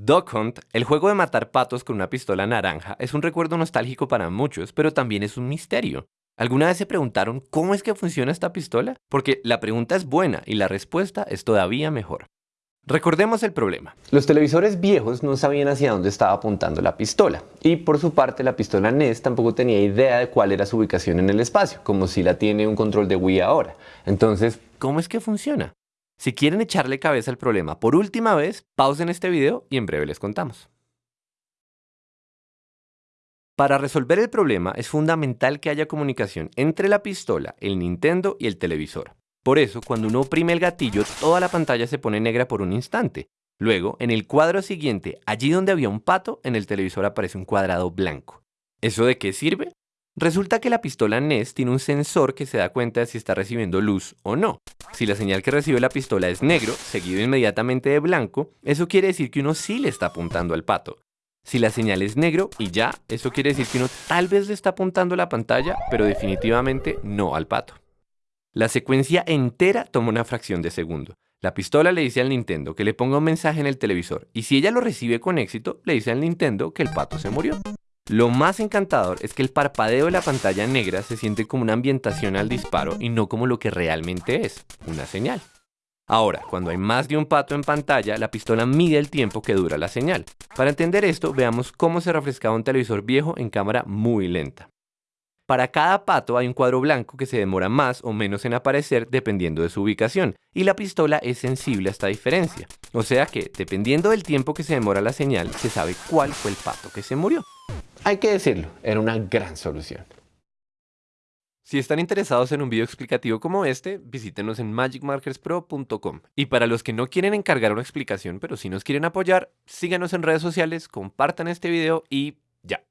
Duck Hunt, el juego de matar patos con una pistola naranja, es un recuerdo nostálgico para muchos, pero también es un misterio. ¿Alguna vez se preguntaron cómo es que funciona esta pistola? Porque la pregunta es buena y la respuesta es todavía mejor. Recordemos el problema. Los televisores viejos no sabían hacia dónde estaba apuntando la pistola. Y por su parte, la pistola NES tampoco tenía idea de cuál era su ubicación en el espacio, como si la tiene un control de Wii ahora. Entonces, ¿cómo es que funciona? Si quieren echarle cabeza al problema por última vez, pausen este video y en breve les contamos. Para resolver el problema es fundamental que haya comunicación entre la pistola, el Nintendo y el televisor. Por eso, cuando uno oprime el gatillo, toda la pantalla se pone negra por un instante. Luego, en el cuadro siguiente, allí donde había un pato, en el televisor aparece un cuadrado blanco. ¿Eso de qué sirve? Resulta que la pistola NES tiene un sensor que se da cuenta de si está recibiendo luz o no. Si la señal que recibe la pistola es negro, seguido inmediatamente de blanco, eso quiere decir que uno sí le está apuntando al pato. Si la señal es negro y ya, eso quiere decir que uno tal vez le está apuntando a la pantalla, pero definitivamente no al pato. La secuencia entera toma una fracción de segundo. La pistola le dice al Nintendo que le ponga un mensaje en el televisor y si ella lo recibe con éxito, le dice al Nintendo que el pato se murió. Lo más encantador es que el parpadeo de la pantalla negra se siente como una ambientación al disparo y no como lo que realmente es, una señal. Ahora, cuando hay más de un pato en pantalla, la pistola mide el tiempo que dura la señal. Para entender esto, veamos cómo se refrescaba un televisor viejo en cámara muy lenta. Para cada pato hay un cuadro blanco que se demora más o menos en aparecer dependiendo de su ubicación, y la pistola es sensible a esta diferencia. O sea que, dependiendo del tiempo que se demora la señal, se sabe cuál fue el pato que se murió. Hay que decirlo, era una gran solución. Si están interesados en un video explicativo como este, visítenos en magicmarkerspro.com. Y para los que no quieren encargar una explicación, pero si nos quieren apoyar, síganos en redes sociales, compartan este video y ya.